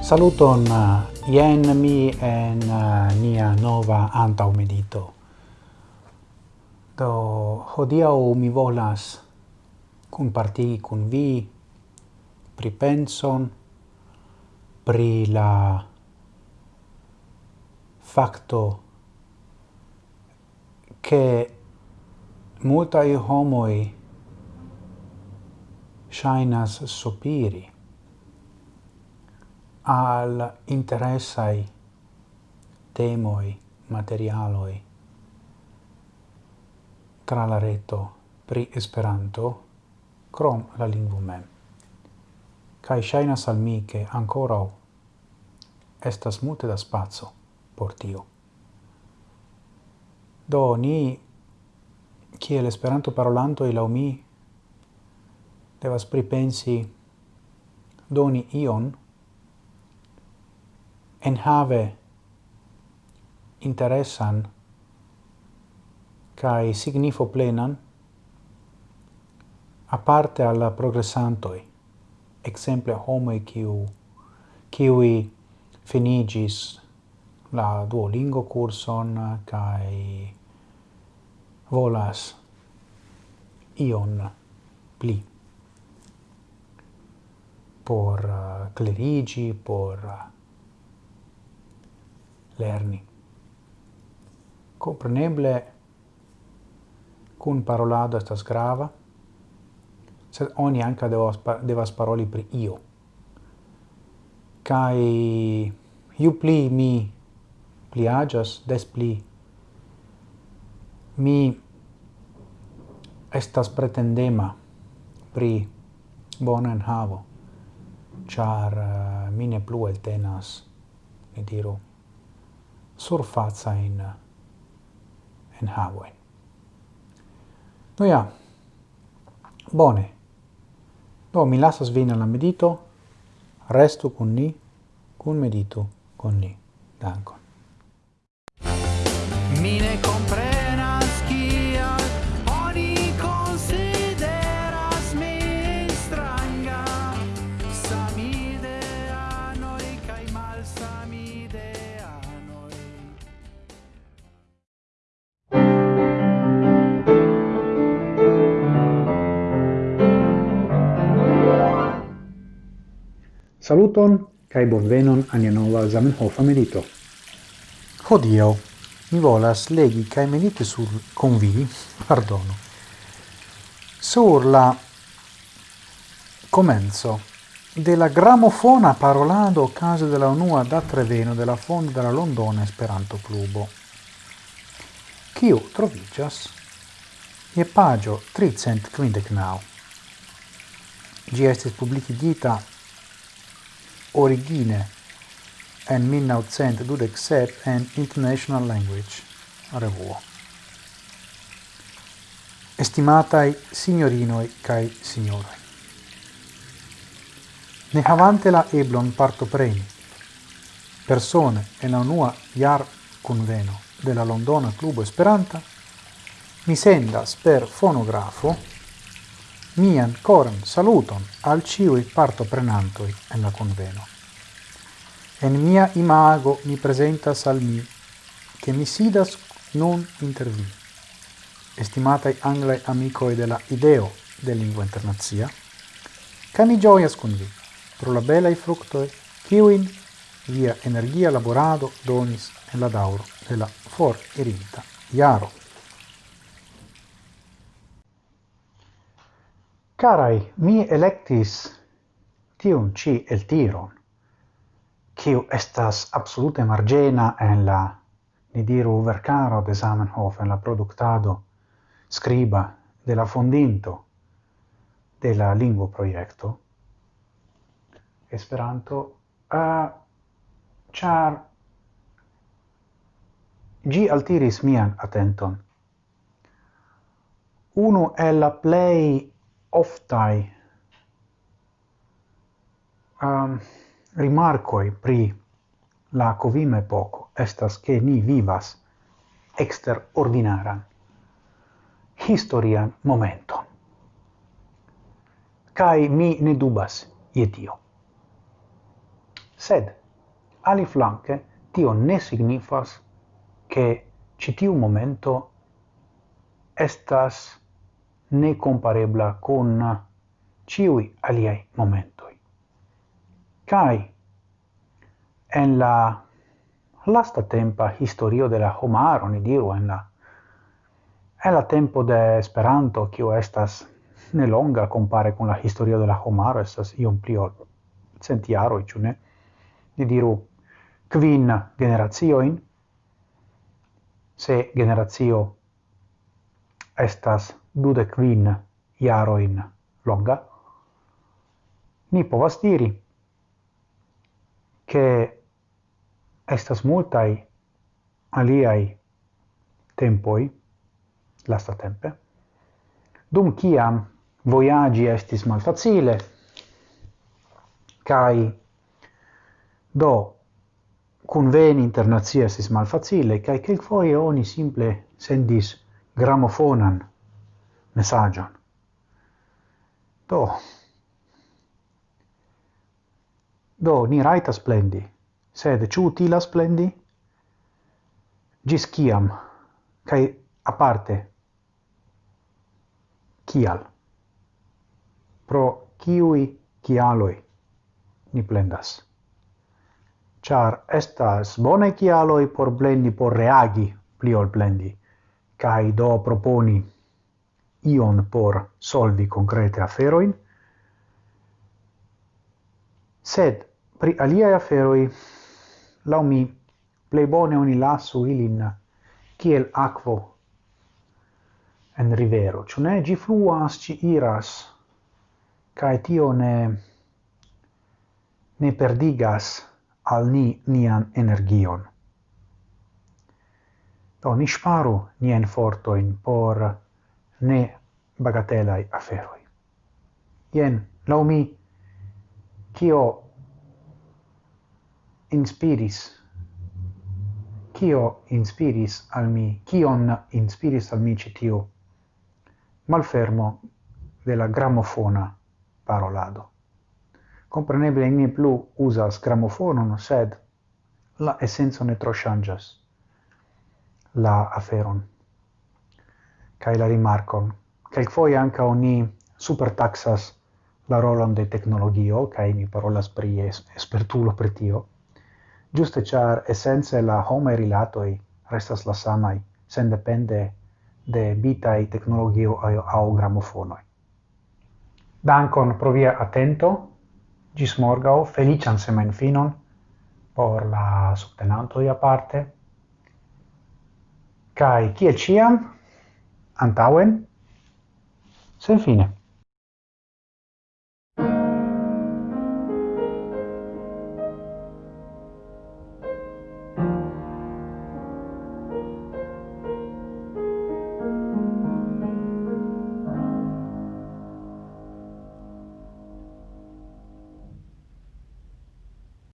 Saluton, uh, jen mi en uh, nia nova antau medito. Do hodiau mi volas cun partigi cun vi pripenson pri la facto che multaj homoi shainas sopiri al interessai temoi materialoi tra la reto pri Esperanto krom la lingua mem. Kaj shaina salmi che ancora estas multe da spazio por tio. Do ni kiel Esperanto parolanto e mi devas pripensi doni ion enhave interesan kai signifo plenan aparte alla progressantoi. Exemple homo kiu kiui finigis la Duolingo curson kai volas ion pli por uh, clerigi, por uh, lerni. Compreneble, cun parolado estas grava, sed oni anca devas, devas paroli pri io. Cai iu pli mi pliagas, des pli mi estas pretendema pri bona enhavo char uh, mi ne plu eltenas, ne diru, surfaza in, in havoi. No ja, bone, do mi lasas vin la medito, restu con ni, con medito con ni. Dankon. Saluton kai bonvenon al nova Zamenhofa medito. Hodio mi volas legi kai mediti sur convi, pardono. Sur la comenzo la gramofona parolado caso della unua da Treveno della fondo della Londona Esperanto Clubo. Kiu trovigas e pagio 300 quindecnau. Gi estis publikigita origine en 1927 en International Language, revuo. Estimatai signorinoi cae signoroi. Ne havante la eblon parto preni, persone en la unua iar conveno de la Londona Clubo Esperanta, mi sendas per fonografo mian coran saluton al ciui partoprenantoi en la conveno. En mia imago mi presentas al mi, che mi sidas nun inter vi. Estimatai anglai amicoi della ideo de lingua internazia, ca mi gioias con vi, pro la belai fructoi, ciuin via energia laborado donis en la dauro della for erinta, iaro Carai, mi electis tiun ci el tiron, quiu estas absolute margena en la, ni diru, vercaro de Zamenhof, en la productado scriba de la fondinto de la lingua proiecto, Esperanto, uh, char gi altiris mian attenton. Uno è la play oftai um, rimarcoi pri la covim epoco estas che ni vivas exter ordinaran historian momenton. Kai mi ne dubas je tio. Sed, ali flanque, tio ne signifas che citiu momento estas ne comparebla con ciui aliei momentoi. Cai, en la lasta tempa historio de la homaro, ni diru, en la en la tempo de Esperanto, kiu estas ne longa compare con la historio de la homaro, estas iom pli ol cent ciu ne? Ni diru quin generazioin, se generazio estas dude quin iaroin longa, ni povas diri che estas multai aliai tempoi lasta tempe dum ciam voyagi estis malfacile kai do conveni internazia estis malfacile kai foie oni simple sendis gramofonan mesaĝon. Do, do ni raita splendi, sed ciu utila splendi? Gis ciam, Kaj aparte, kial? Pro ciui cialoi ni plendas? Char estas bone cialoi por blendi, por reagi pli ol plendi, kai do proponi ion por solvi concrete aferoin, sed pri aliae aferoi, lau mi, plei bone oni lasu ilin kiel aquo en rivero, ciu ne? Gi fluas, ci iras, cae tio ne, ne perdigas al ni nian energion. Do, ni sparu nien fortoin por ne bagatelai aferoi. Ien, lau mi, cio inspiris, kio inspiris al mi, kion inspiris al mi citiu malfermo de la gramofona parolado. Compreneble, mi plu usas gramofonon, sed la essenzo ne tro changas la aferon kai la rimarkon. Kelkfoje ankaŭ ni supertaxas la rolon de tecnologio, kai mi parolas pri espertulo pri tio. giuste char esence la homaj rilatoj restas la samai sen depende de bitaj teknologio au gramofonoj. Dankon pro via atento. Gis morgau, felician semenfinon por la subtenanto di aparte. kai kiel ciam, antaŭen senfine